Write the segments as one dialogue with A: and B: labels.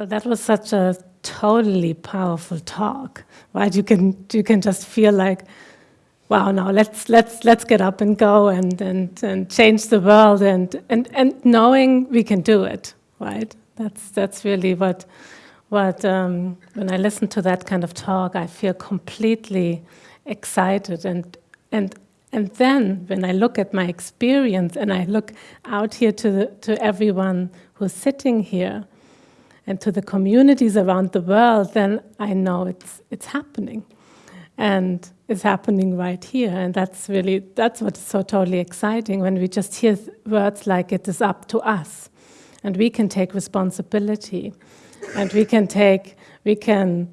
A: Well, that was such a totally powerful talk, right? You can you can just feel like, wow, now let's let's let's get up and go and and and change the world and and and knowing we can do it, right? That's that's really what what um, when I listen to that kind of talk, I feel completely excited and and and then when I look at my experience and I look out here to the, to everyone who's sitting here and to the communities around the world, then I know it's it's happening, and it's happening right here. And that's really that's what's so totally exciting when we just hear words like "it is up to us," and we can take responsibility, and we can take we can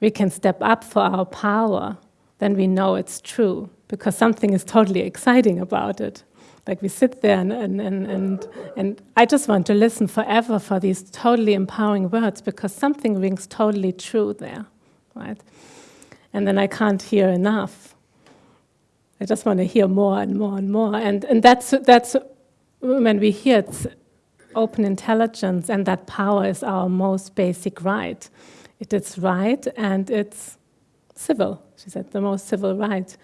A: we can step up for our power. Then we know it's true because something is totally exciting about it. Like we sit there and, and, and, and, I just want to listen forever for these totally empowering words because something rings totally true there, right? And then I can't hear enough. I just want to hear more and more and more. And, and that's, that's when we hear it's open intelligence and that power is our most basic right. It is right and it's civil, she said, the most civil right.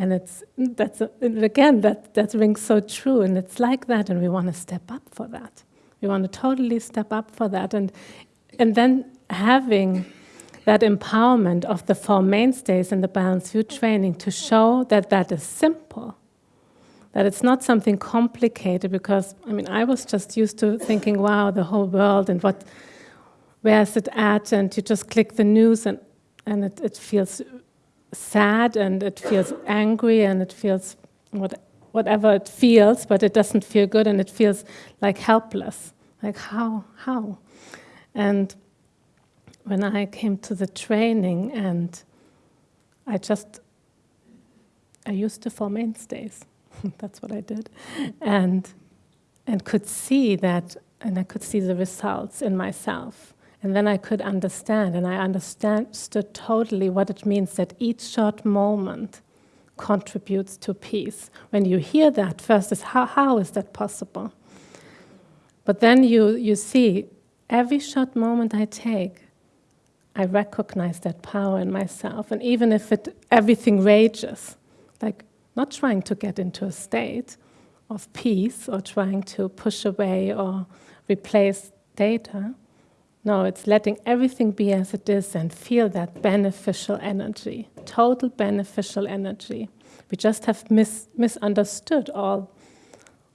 A: And it's that's a, again that that rings so true, and it's like that, and we want to step up for that. We want to totally step up for that, and and then having that empowerment of the four mainstays in the balanced view training to show that that is simple, that it's not something complicated. Because I mean, I was just used to thinking, wow, the whole world and what, where is it at, and you just click the news and and it, it feels sad and it feels angry and it feels what, whatever it feels, but it doesn't feel good and it feels like helpless. Like, how? How? And when I came to the training and I just, I used the four mainstays. That's what I did. And, and could see that, and I could see the results in myself. And then I could understand, and I understood totally what it means that each short moment contributes to peace. When you hear that, first is how, how is that possible? But then you, you see, every short moment I take, I recognize that power in myself. And even if it, everything rages, like not trying to get into a state of peace or trying to push away or replace data, no, it's letting everything be as it is and feel that beneficial energy, total beneficial energy. We just have mis misunderstood all,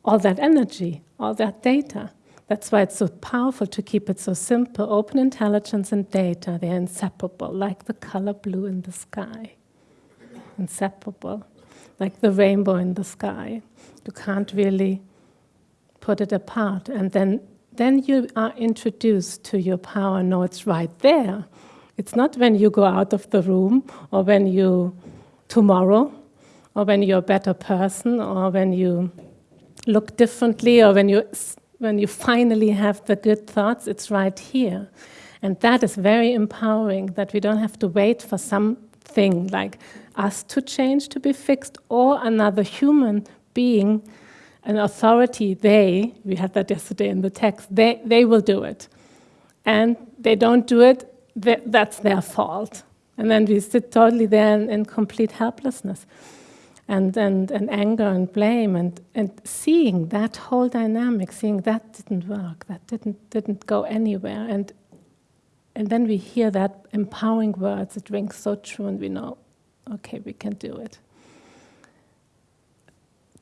A: all that energy, all that data. That's why it's so powerful to keep it so simple. Open intelligence and data, they're inseparable, like the color blue in the sky. Inseparable, like the rainbow in the sky. You can't really put it apart. And then then you are introduced to your power. No, it's right there. It's not when you go out of the room or when you, tomorrow, or when you're a better person or when you look differently or when you, when you finally have the good thoughts. It's right here. And that is very empowering that we don't have to wait for something like us to change, to be fixed, or another human being an authority, they, we had that yesterday in the text, they, they will do it. And they don't do it, that's their fault. And then we sit totally there in, in complete helplessness and, and, and anger and blame and, and seeing that whole dynamic, seeing that didn't work, that didn't, didn't go anywhere. And, and then we hear that empowering words, it rings so true and we know, okay, we can do it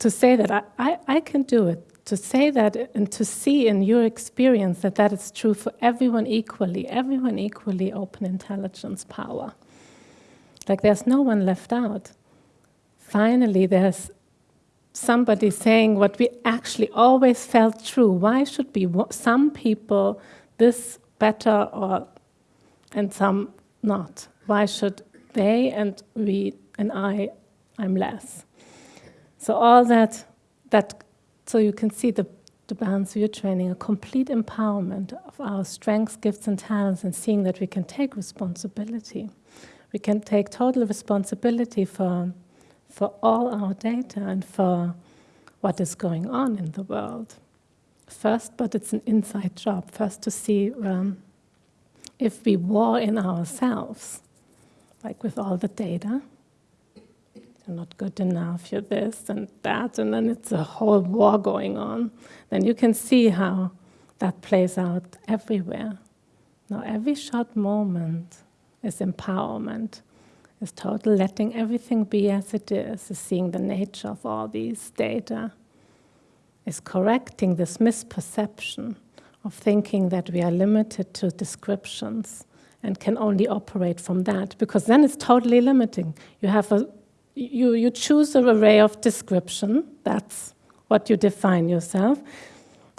A: to say that I, I, I can do it, to say that and to see in your experience that that is true for everyone equally, everyone equally open intelligence power. Like there's no one left out. Finally, there's somebody saying what we actually always felt true. Why should be some people this better or and some not? Why should they and we and I, I'm less? So all that, that so you can see the, the balance view training, a complete empowerment of our strengths, gifts, and talents, and seeing that we can take responsibility. We can take total responsibility for, for all our data and for what is going on in the world. First, but it's an inside job. First, to see um, if we war in ourselves, like with all the data, you're not good enough, you're this and that, and then it's a whole war going on, then you can see how that plays out everywhere. Now, every short moment is empowerment, is total letting everything be as it is, is seeing the nature of all these data, is correcting this misperception of thinking that we are limited to descriptions and can only operate from that, because then it's totally limiting. You have a you, you choose an array of description, that's what you define yourself.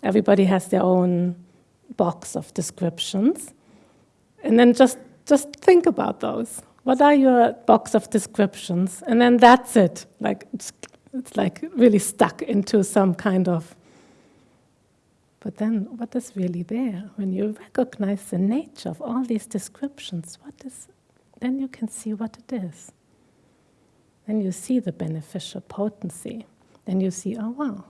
A: Everybody has their own box of descriptions. And then just, just think about those. What are your box of descriptions? And then that's it. Like it's, it's like really stuck into some kind of. But then, what is really there when you recognize the nature of all these descriptions? What is? Then you can see what it is. Then you see the beneficial potency. Then you see, oh wow,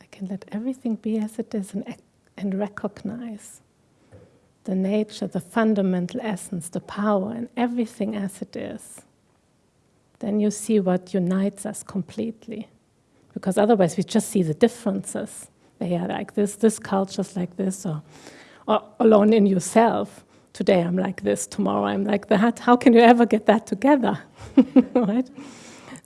A: I can let everything be as it is and, and recognize the nature, the fundamental essence, the power, and everything as it is, then you see what unites us completely. Because otherwise, we just see the differences. They are like this, this culture's like this, or, or alone in yourself. Today I'm like this, tomorrow I'm like that. How can you ever get that together? right?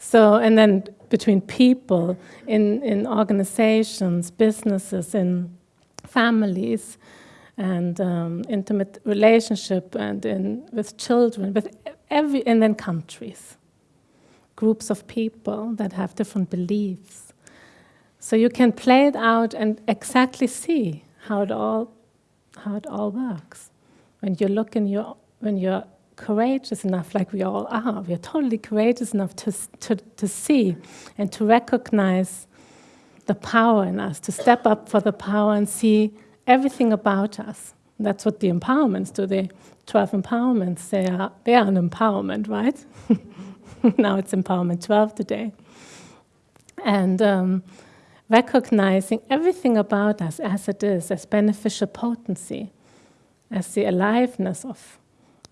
A: So, and then between people, in, in organizations, businesses, in families, and um, intimate relationship and in, with children, with every, and then countries, groups of people that have different beliefs. So you can play it out and exactly see how it all, how it all works. When you look in your, when you're courageous enough, like we all are, we are totally courageous enough to, to, to see and to recognize the power in us, to step up for the power and see everything about us. That's what the empowerments do. The 12 empowerments, they are, they are an empowerment, right? now it's empowerment 12 today. And um, recognizing everything about us as it is, as beneficial potency, as the aliveness of,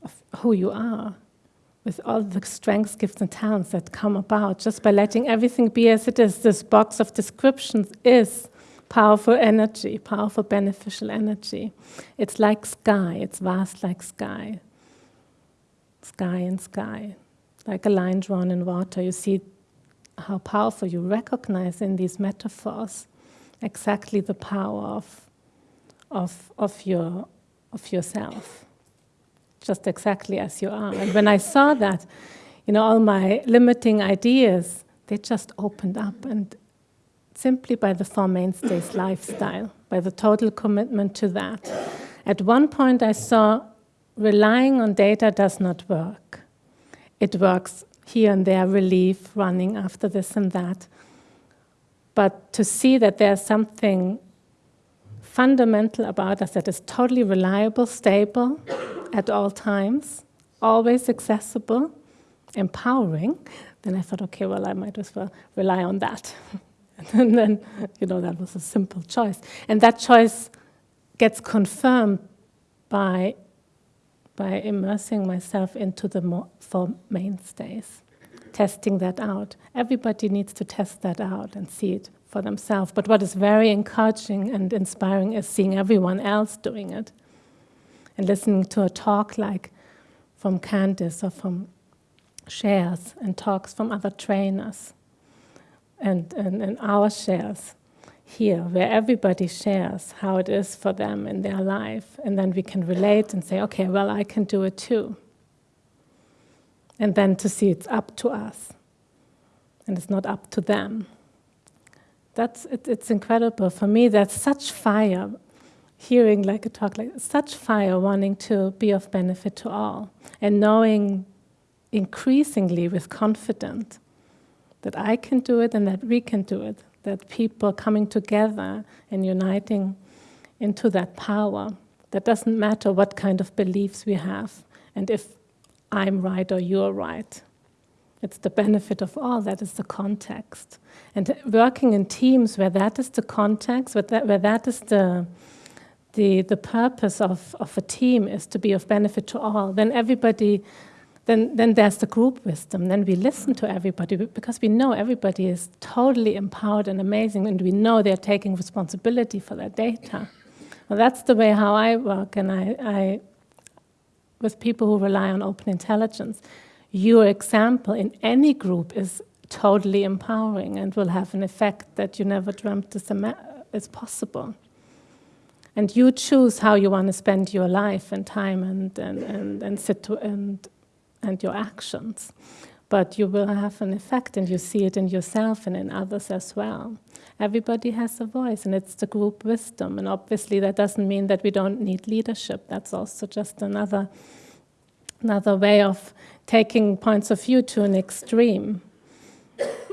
A: of who you are, with all the strengths, gifts, and talents that come about, just by letting everything be as it is. This box of descriptions is powerful energy, powerful beneficial energy. It's like sky, it's vast like sky. Sky and sky, like a line drawn in water. You see how powerful you recognize in these metaphors exactly the power of, of, of, your, of yourself, just exactly as you are. And when I saw that, you know, all my limiting ideas, they just opened up and simply by the Four Mainstays lifestyle, by the total commitment to that. At one point, I saw relying on data does not work. It works here and there, relief, running after this and that. But to see that there's something fundamental about us that is totally reliable, stable at all times, always accessible, empowering, then I thought, okay, well, I might as well rely on that. And then, you know, that was a simple choice. And that choice gets confirmed by, by immersing myself into the four mainstays, testing that out. Everybody needs to test that out and see it for themselves. But what is very encouraging and inspiring is seeing everyone else doing it and listening to a talk like from Candice or from shares and talks from other trainers and, and, and our shares here, where everybody shares how it is for them in their life, and then we can relate and say, okay, well, I can do it too. And then to see it's up to us, and it's not up to them. That's it, it's incredible for me. That's such fire, hearing like a talk like such fire, wanting to be of benefit to all, and knowing increasingly with confidence that I can do it and that we can do it, that people coming together and uniting into that power. That doesn't matter what kind of beliefs we have and if I'm right or you're right. It's the benefit of all, that is the context. And working in teams where that is the context, where that, where that is the, the, the purpose of, of a team is to be of benefit to all, then everybody, then, then there's the group wisdom. Then we listen to everybody because we know everybody is totally empowered and amazing and we know they're taking responsibility for their data. Well, that's the way how I work and I, I with people who rely on open intelligence. Your example in any group is totally empowering and will have an effect that you never dreamt is, is possible. And you choose how you want to spend your life and time and, and, and, and, sit and, and your actions. But you will have an effect and you see it in yourself and in others as well. Everybody has a voice and it's the group wisdom. And obviously that doesn't mean that we don't need leadership. That's also just another, another way of taking points of view to an extreme.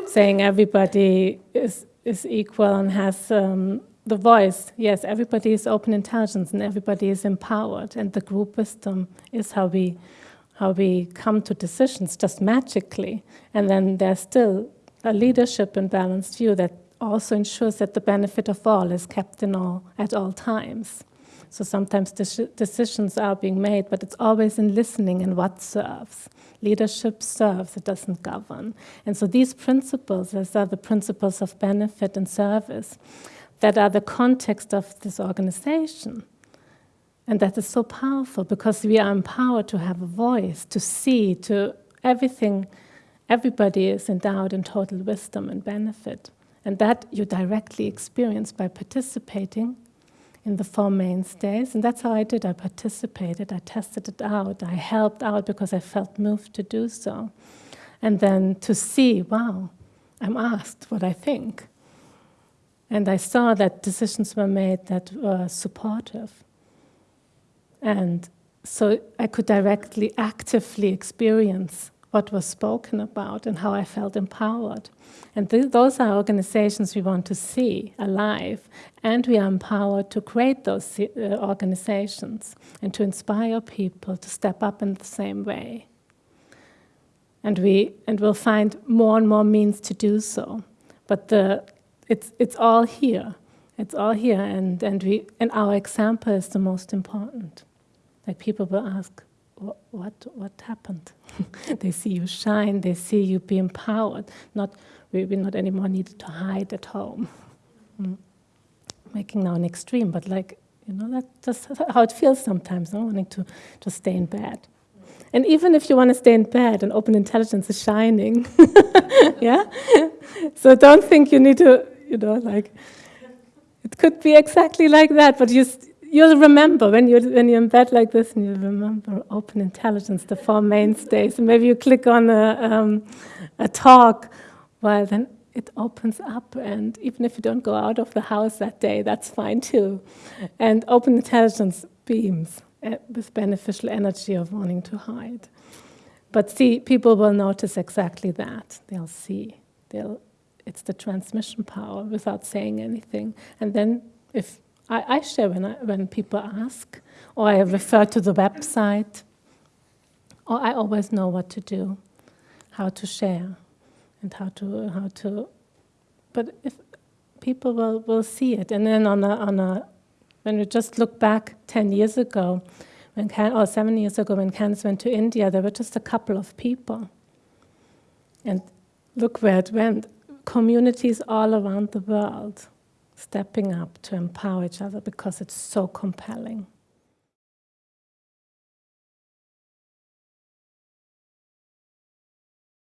A: Saying everybody is, is equal and has um, the voice. Yes, everybody is open intelligence and everybody is empowered. And the group wisdom is how we how we come to decisions just magically. And then there's still a leadership and balanced view that also ensures that the benefit of all is kept in all at all times. So sometimes decisions are being made, but it's always in listening and what serves. Leadership serves, it doesn't govern. And so these principles, these are the principles of benefit and service that are the context of this organization. And that is so powerful because we are empowered to have a voice, to see, to everything. Everybody is endowed in total wisdom and benefit. And that you directly experience by participating in the four mainstays. And that's how I did. I participated, I tested it out, I helped out because I felt moved to do so. And then to see, wow, I'm asked what I think. And I saw that decisions were made that were supportive. And so I could directly, actively experience what was spoken about and how I felt empowered. And th those are organizations we want to see alive, and we are empowered to create those uh, organizations and to inspire people to step up in the same way. And, we, and we'll find more and more means to do so. But the, it's, it's all here. It's all here, and, and, we, and our example is the most important. Like people will ask, what, what, happened? they see you shine, they see you be empowered. Not, we will not anymore need to hide at home. Mm. Making now an extreme, but like, you know, that's just how it feels sometimes, no? wanting to just stay in bed. And even if you want to stay in bed and open intelligence is shining, yeah? So don't think you need to you know, like, it could be exactly like that, but you, you'll remember when you're, when you're in bed like this and you remember open intelligence, the four mainstays, and maybe you click on a, um, a talk, well, then it opens up, and even if you don't go out of the house that day, that's fine too. And open intelligence beams uh, with beneficial energy of wanting to hide. But see, people will notice exactly that. They'll see. They'll it's the transmission power without saying anything. And then if I, I share when, I, when people ask, or I refer to the website, or I always know what to do, how to share, and how to, how to but if people will, will see it. And then on a, on a, when we just look back 10 years ago, when Can, or seven years ago when Candice went to India, there were just a couple of people. And look where it went communities all around the world stepping up to empower each other because it's so compelling.